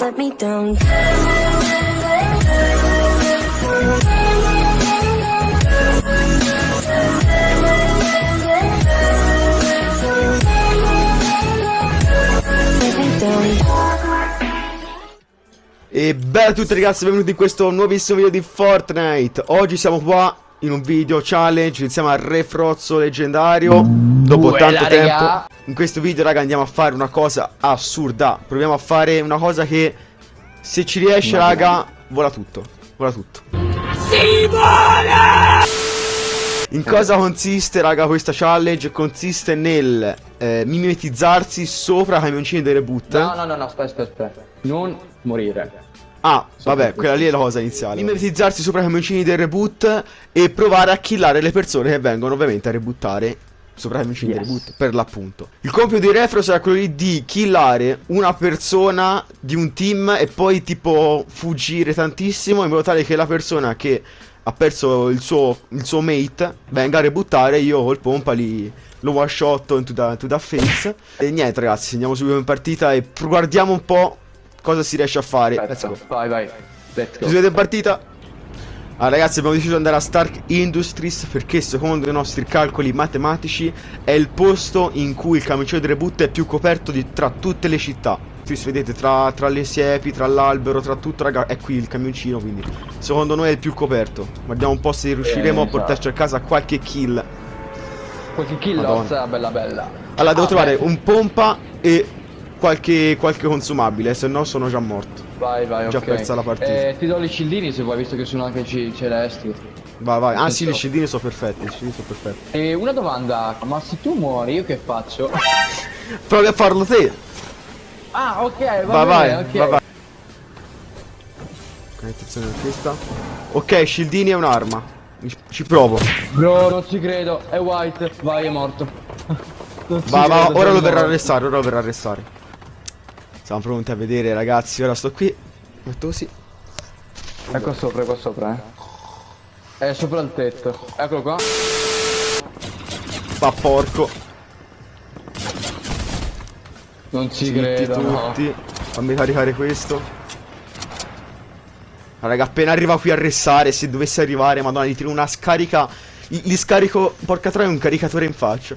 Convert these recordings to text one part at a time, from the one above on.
let me down. E bella a tutti ragazzi, benvenuti in questo nuovissimo video di Fortnite. Oggi siamo qua in un video challenge insieme al Re Frozzo leggendario Dopo Uè, tanto tempo raga. In questo video raga andiamo a fare una cosa assurda Proviamo a fare una cosa che se ci riesce raga vola tutto Vola tutto in cosa consiste, raga, questa challenge? Consiste nel eh, mimetizzarsi sopra i camioncini delle reboot No, no, no, no, aspetta, aspetta, aspetta. Non morire. Ah, vabbè, quella lì è la cosa iniziale. Mimetizzarsi sopra i camioncini del reboot e provare a killare le persone che vengono ovviamente a rebuttare sopra i camioncini Yes. del reboot, per l'appunto. Il compito di Refro sarà quello di killare una persona di un team e poi tipo fuggire tantissimo in modo tale che la persona che ha perso il suo, il suo mate venga a rebuttare io col pompa li lo one shot into the, into the face. E niente ragazzi, andiamo subito in partita e guardiamo un po' cosa si riesce a fare. Let's go. Vai, vai. Let's go. Siete in partita? Ah ragazzi abbiamo deciso di andare a Stark Industries perché secondo i nostri calcoli matematici è il posto in cui il camioncino di reboot è più coperto di, tra tutte le città. Qui vedete tra, tra le siepi, tra l'albero, tra tutto raga è qui il camioncino quindi secondo noi è il più coperto. Guardiamo un po' se riusciremo a esatto. portarci a casa qualche kill. Qualche kill loss, bella bella. Allora devo Ah, trovare beh, un pompa e qualche, qualche consumabile se no sono già morto. Vai, vai, già ok. persa la partita. Eh, ti do i scildini se vuoi, visto che sono anche celesti. Vai vai, ah sì, gli scildini sono perfetti, gli scildini sono perfetti. E una domanda, ma se tu muori io che faccio? Provi a farlo te. Ah, ok, va Vai, vai, bene, vai, vai. Ok, attenzione a questa. Ok, scildini è un'arma. Ci provo. Bro, non ci credo, è white, vai, è morto. Va, va, ora lo verrà a arrestare, ora lo verrà a arrestare. Siamo pronti a vedere, ragazzi. Ora sto qui. Metto così. Qua sopra, qua sopra, eh. È sopra il tetto. Eccolo qua. Va porco. Non ci Zitti credo, no. tutti. Fammi caricare questo. Ah, Raga, appena arriva qui a restare, se dovesse arrivare, madonna, gli tiro una scarica. Gli, gli scarico, porca troia, un caricatore in faccia.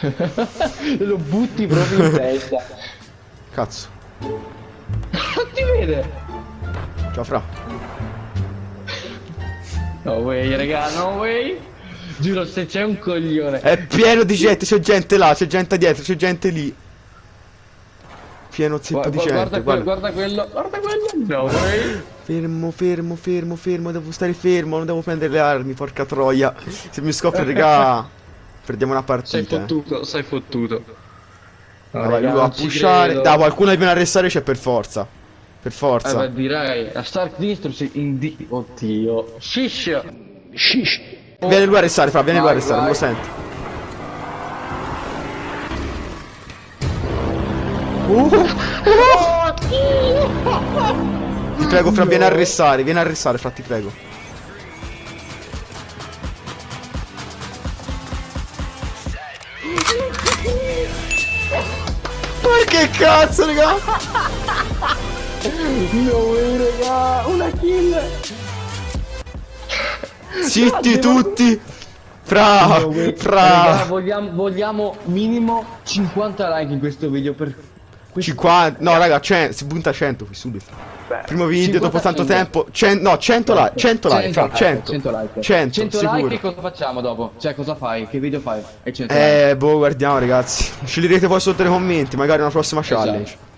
Lo butti proprio in testa. Cazzo. Non ti vede. Ciao, fra. No way, raga, no way. Giuro, se c'è un coglione. È pieno di gente, c'è gente là, c'è gente dietro, c'è gente lì. Pieno zeppo di gente, guarda, quello, guarda quello, guarda quello. No way. Fermo, fermo, fermo, fermo, devo stare fermo, non devo prendere le armi, porca troia. Se mi scoppia, raga, perdiamo una Sei partita. eh. fottuto, sei fottuto. No, Vai, raga, lui va a pushare. Da, qualcuno che viene a arrestare c'è per forza. Per Eh forza. beh, direi. La Stark Distro si indi... Oddio. Shish. Shish. Viene lui a arrestare, fra, viene lui a Vai, arrestare, non lo vai. sento. Uh, ti prego, fra, vieni a arrestare, vieni a arrestare, fra, ti prego. Che cazzo, raga? No way, raga. Una kill. Zitti tutti! Fra! No way. Raga, Fra! vogliamo, vogliamo minimo 50 like in questo video per... questo- 50, no raga, 100, si punta a 100 qui subito. Primo video 50 dopo tanto like. tempo. 100, no, 100 like, 100 like, fra, 100. 100 like. 100, 100 sicuro. like e cosa facciamo dopo? Cioè cosa fai? Che video fai? E 100 Eh, boh, guardiamo ragazzi. Sceglierete poi sotto nei commenti, magari una prossima challenge. like.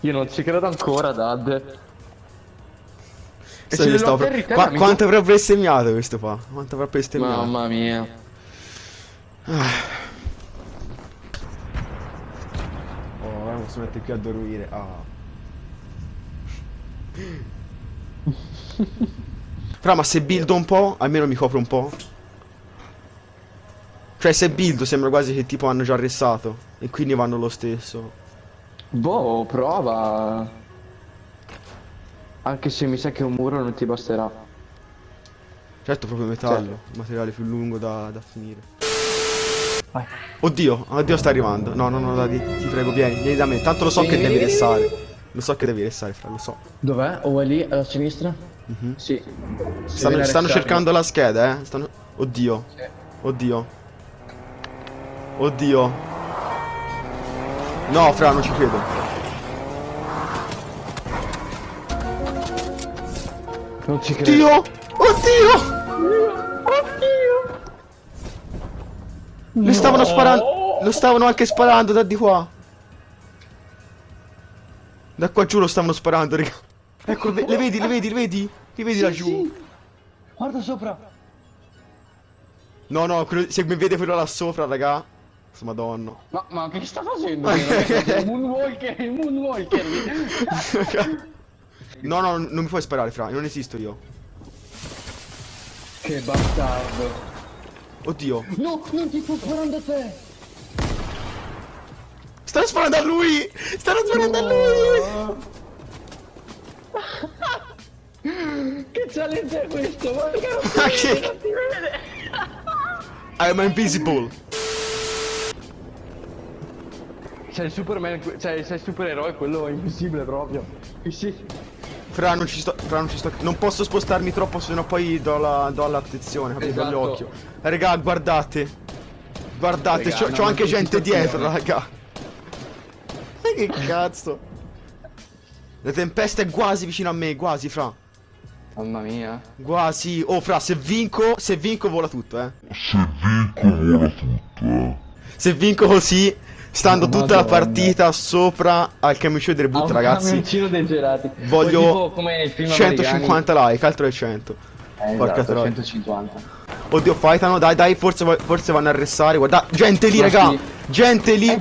Io non ci credo ancora, Dad. E stavo- atterri te, Qua- quanto avrà bestemmiato questo qua? Quanto avrà bestemmiato? Mamma mia. Oh, ora posso mettere qui a dormire. Ah. Fra, ma se buildo un po', almeno mi copro un po'. Cioè, se buildo sembra quasi che tipo hanno già arrestato. E quindi vanno lo stesso. Boh, prova. Anche se mi sa che un muro non ti basterà. Certo, proprio metallo. Il materiale più lungo da, da finire. Vai. Oddio, oddio sta arrivando. No, no, no, dai, ti prego, vieni, vieni da me. Tanto lo so che devi restare. Lo so che devi restare, fra, lo so. Dov'è? O è lì, alla sinistra? Mhm. Sì. Si Stanno, stanno cercando la scheda, eh. Stanno... Oddio. Sì. Oddio. Oddio. No, fra, non ci credo. Non ci credo. Oddio! Oddio! Lo stavano sparando. Lo stavano anche sparando da di qua. Da qua giù lo stavano sparando, raga. Ecco, ve- le vedi, le vedi, le vedi? Li vedi Sì, laggiù? sì. Guarda sopra. No, no, quello- se mi vede quello là sopra, raga. Madonna. Ma, ma che sta facendo? il moonwalker, il moonwalker. No, no, non mi puoi sparare, fra. Non esisto io. Che bastardo. Oddio. No, non ti sto sparando a te. Stanno sparando a lui! Stanno sparando a lui! Che challenge è questo? Ma che Ma che... I'm invisible. Sei il Superman, cioè sei il supereroe, quello invisibile proprio. Sì, sì. Fra non ci sto, fra non ci sto, non posso spostarmi troppo sennò poi do la, do l'attenzione, capito? Esatto. L'occhio. Raga, guardate. Guardate, c'ho, no, anche che gente dietro, raga. Che cazzo? La tempesta è quasi vicino a me, quasi, fra. Mamma mia. Quasi. Oh, fra, se vinco, se vinco vola tutto, eh. Se vinco vola tutto, eh. Se vinco così, stando tutta la Madonna. partita sopra al camioncino del boot, Ah, un ragazzi. camioncino dei gelati. Voglio Poi tipo come il film 150 like, altro che 100. americani. Eh, Porca esatto, troia. 150. Oddio, fightano, dai, dai, forse, forse vanno a arrestare. Guarda, gente lì, Ma raga. sì. Gente lì. È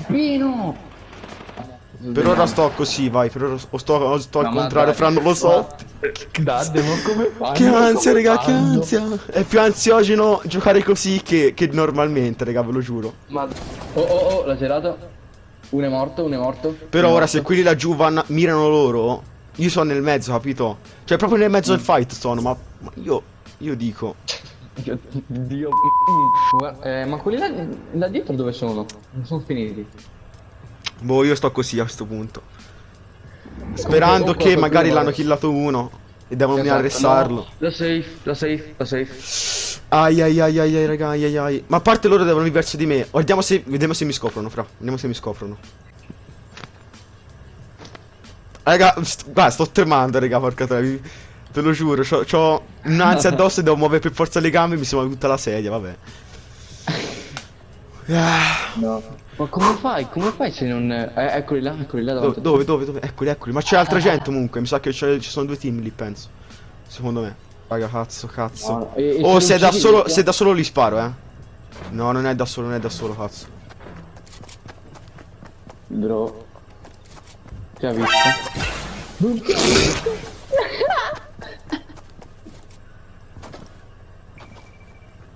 Per ora sto così, vai, per ora o sto, o sto al No, contrario, dai, fra non lo so. Dade, ma come fai? Che ansia, raga, che ansia. È più ansiogeno giocare così che, che normalmente, raga, ve lo giuro. Ma... Oh, oh, oh, l'ha gelato. Uno è morto, uno è morto. Però ora se morto. quelli laggiù vanno, mirano loro, io sono nel mezzo, capito? Cioè proprio nel mezzo del fight sono, ma, ma io, io dico... Dio. Dio. Eh, ma quelli là, là dietro dove sono? Non sono finiti. Boh, io sto così a questo punto. Sperando che magari l'hanno killato uno e devono Esatto, arrestarlo. no. La safe, la safe, la safe. Ai ai ai ai ai raga, ai ai ai. Ma a parte loro devono verso di me. Vediamo se, vediamo se mi scoprono, fra. Vediamo se mi scoprono. Raga, st- guarda, sto tremando, raga, porca troia. vi- Te lo giuro, c'ho, c'ho un'ansia addosso e devo muovere per forza le gambe e mi si muove tutta la sedia, vabbè. Ah, No. Ma come fai? Come fai se non... Eh, eccoli là, eccoli là dove, davanti. dove, dove, dove? Eccoli, eccoli. Ma c'è altra gente comunque. Mi sa che ci sono due team lì, penso. Secondo me. Raga, cazzo, cazzo. No, e- e oh, se se lo è da solo, eh? se da solo li sparo, eh. No, non è da solo, non è da solo, cazzo. Bro. Ti ha visto?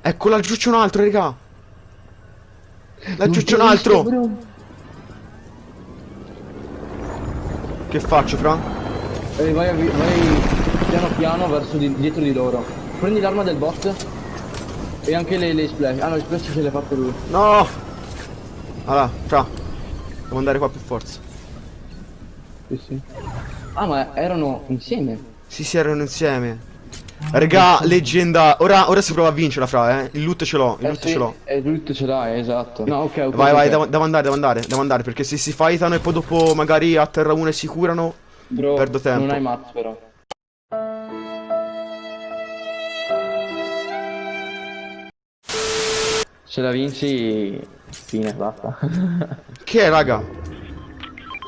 Ecco, laggiù c'è un altro, raga. Laggiù c'è un altro. Che faccio, fra? Eh, vai, vai piano piano verso di- dietro di loro. Prendi l'arma del bot. E anche le, le splash. Ah no, le splash ce le ha fatte lui. No. Allora, fra. Devo andare qua per forza. Sì, sì. Ah, ma erano insieme. Sì, sì, erano insieme. Raga, leggenda. Ora, ora si prova a vincerla, fra, eh. Il loot ce l'ho, il Eh, loot sì, ce l'ho. E lui ce l'ha, esatto. No, ok, ok. Vai, vai, devo, devo andare, devo andare, devo andare, perché se si fightano e poi dopo magari a terra uno e si curano. Bro, perdo tempo. Non hai mazz però. Se la vinci, fine, basta. Che è, raga?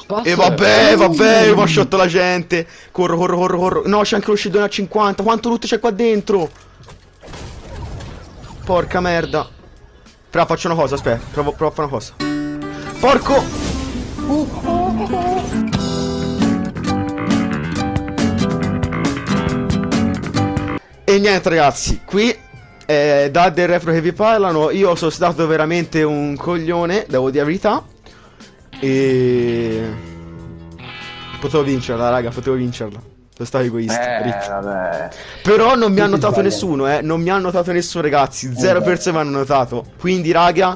Spazio. E vabbè, vabbè, ha sciotto la gente. Corro, corro, corro, corro. No, c'è anche lo scedone a 50. Quanto loot c'è qua dentro? Porca merda. Fra, faccio una cosa, aspetta. Provo, provo a fare una cosa. Porco! E niente ragazzi, qui eh, da del repro che vi parlano, io sono stato veramente un coglione, devo dire la verità. E... Potevo vincerla, raga, potevo vincerla. Sono stato egoista. Eh. Però non mi ha notato nessuno, eh. Non mi ha notato nessuno, ragazzi. Zero persone mi hanno notato. Quindi, raga,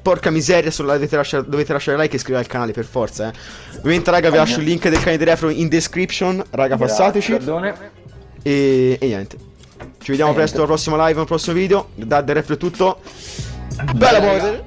porca miseria, dovete lasciare, dovete lasciare like e iscrivervi al canale per forza, eh. Ovviamente, raga, vi lascio il link del canale di Refro in description. Raga, passateci. E, e niente. Ci vediamo presto al prossimo live, al prossimo video. Da The Refro è tutto. Bella, brother.